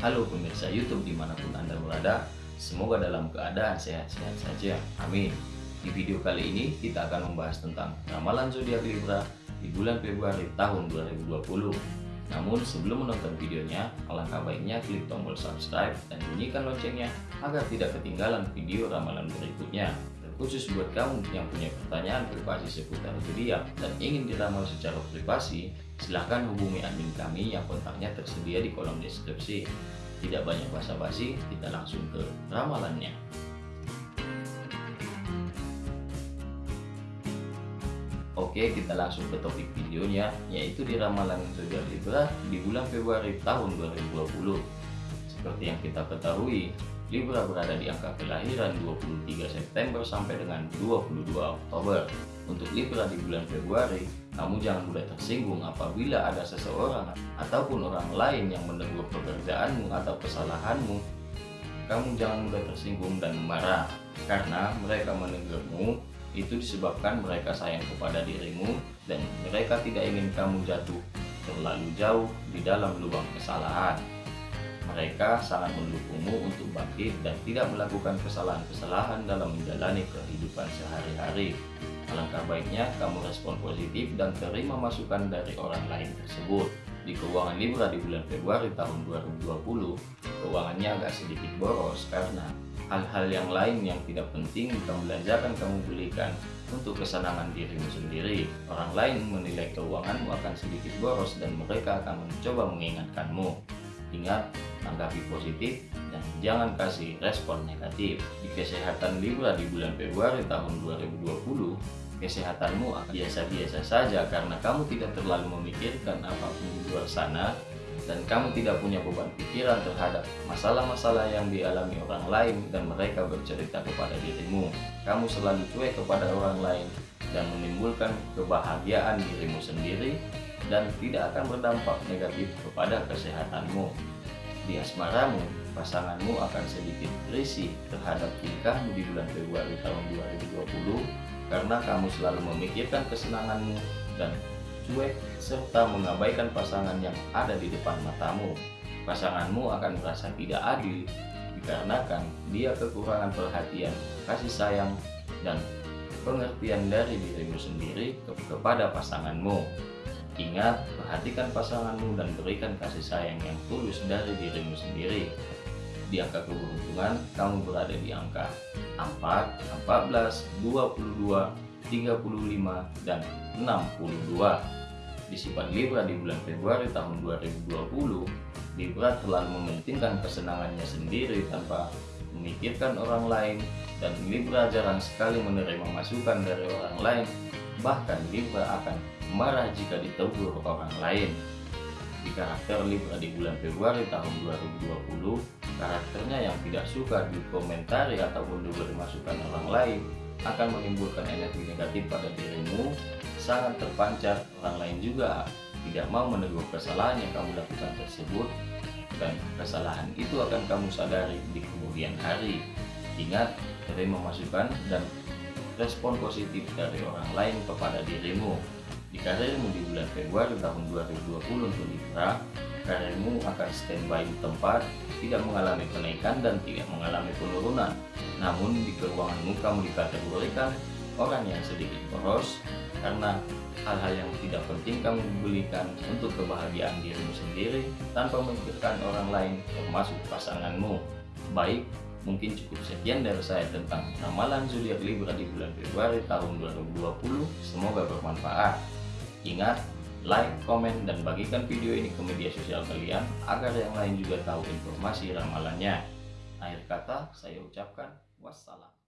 Halo pemirsa YouTube di mana pun Anda berada, semoga dalam keadaan sehat-sehat saja. Amin. Di video kali ini kita akan membahas tentang ramalan zodiak Libra di bulan Februari tahun 2020. Namun sebelum menonton videonya, alangkah baiknya klik tombol subscribe dan bunyikan loncengnya agar tidak ketinggalan video ramalan berikutnya. Khusus buat kamu yang punya pertanyaan privasi seputar zodiak dan ingin diramal secara privasi, silahkan hubungi admin kami yang kontaknya tersedia di kolom deskripsi. Tidak banyak basa-basi, kita langsung ke ramalannya. Oke, kita langsung ke topik videonya, yaitu di ramalan zodiak Libra di bulan Februari tahun 2020. Seperti yang kita ketahui, Libra berada di angka kelahiran 23 September sampai dengan 22 Oktober. Untuk Libra di bulan Februari, kamu jangan mudah tersinggung apabila ada seseorang ataupun orang lain yang menegur pekerjaanmu atau kesalahanmu. Kamu jangan mudah tersinggung dan marah, karena mereka menegurmu itu disebabkan mereka sayang kepada dirimu dan mereka tidak ingin kamu jatuh terlalu jauh di dalam lubang kesalahan. Mereka sangat mendukungmu untuk bangkit dan tidak melakukan kesalahan-kesalahan dalam menjalani kehidupan sehari-hari. Alangkah baiknya kamu respon positif dan terima masukan dari orang lain tersebut. Di keuangan Libra di bulan Februari tahun 2020, keuangannya agak sedikit boros karena hal-hal yang lain yang tidak penting kamu belanjakan kamu belikan untuk kesenangan dirimu sendiri. Orang lain menilai keuanganmu akan sedikit boros dan mereka akan mencoba mengingatkanmu. Ingat, tanggapi positif dan jangan kasih respon negatif. Di kesehatan Libra di bulan Februari tahun 2020, kesehatanmu biasa-biasa saja karena kamu tidak terlalu memikirkan apa pun di luar sana dan kamu tidak punya beban pikiran terhadap masalah-masalah yang dialami orang lain dan mereka bercerita kepada dirimu. Kamu selalu cuek kepada orang lain dan menimbulkan kebahagiaan dirimu sendiri dan tidak akan berdampak negatif kepada kesehatanmu. Di asmaramu, pasanganmu akan sedikit risih terhadap tingkahmu di bulan Februari tahun 2020 karena kamu selalu memikirkan kesenanganmu dan cuek serta mengabaikan pasangan yang ada di depan matamu. Pasanganmu akan merasa tidak adil dikarenakan dia kekurangan perhatian, kasih sayang, dan pengertian dari dirimu sendiri kepada pasanganmu. Ingat, perhatikan pasanganmu dan berikan kasih sayang yang tulus dari dirimu sendiri. Di angka keberuntungan, kamu berada di angka 4, 14, 22, 35, dan 62. Di sifat Libra di bulan Februari tahun 2020, Libra terlalu mementingkan kesenangannya sendiri tanpa memikirkan orang lain dan Libra jarang sekali menerima masukan dari orang lain bahkan Libra akan marah jika ditegur orang lain. Di karakter Libra di bulan Februari tahun 2020, karakternya yang tidak suka dikomentari ataupun diberi masukan orang lain akan menimbulkan energi negatif pada dirimu, sangat terpancar, orang lain juga tidak mau menegur kesalahan yang kamu lakukan tersebut dan kesalahan itu akan kamu sadari di kemudian hari. Ingat, terima masukan dan respon positif dari orang lain kepada dirimu. Di karirmu di bulan Februari tahun 2020 untuk Libra, karirmu akan standby di tempat, tidak mengalami kenaikan dan tidak mengalami penurunan. Namun di keuanganmu kamu dikategorikan orang yang sedikit boros karena hal-hal yang tidak penting kamu belikan untuk kebahagiaan dirimu sendiri tanpa memikirkan orang lain termasuk pasanganmu. Baik, Mungkin cukup sekian dari saya tentang ramalan zodiak Libra di bulan Februari tahun 2020. Semoga bermanfaat. Ingat, like, komen, dan bagikan video ini ke media sosial kalian agar yang lain juga tahu informasi ramalannya. Akhir kata, saya ucapkan wassalam.